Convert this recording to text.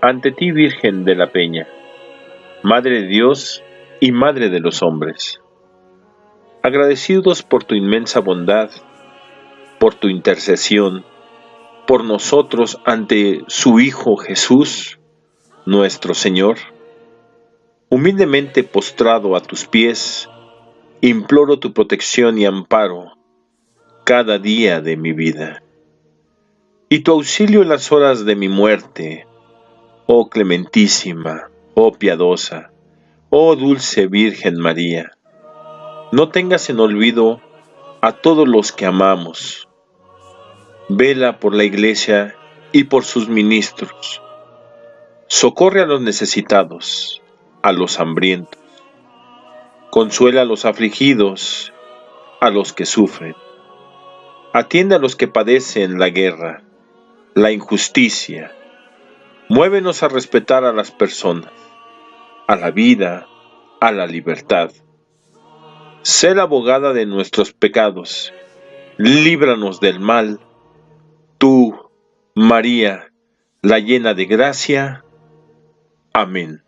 ante ti Virgen de la Peña, Madre de Dios y Madre de los hombres. Agradecidos por tu inmensa bondad, por tu intercesión, por nosotros ante su Hijo Jesús, nuestro Señor, humildemente postrado a tus pies, imploro tu protección y amparo cada día de mi vida. Y tu auxilio en las horas de mi muerte, oh clementísima, oh piadosa, oh dulce Virgen María. No tengas en olvido a todos los que amamos. Vela por la Iglesia y por sus ministros. Socorre a los necesitados, a los hambrientos. Consuela a los afligidos, a los que sufren. Atiende a los que padecen la guerra, la injusticia. Muévenos a respetar a las personas, a la vida, a la libertad. Sé la abogada de nuestros pecados. Líbranos del mal. Tú, María, la llena de gracia. Amén.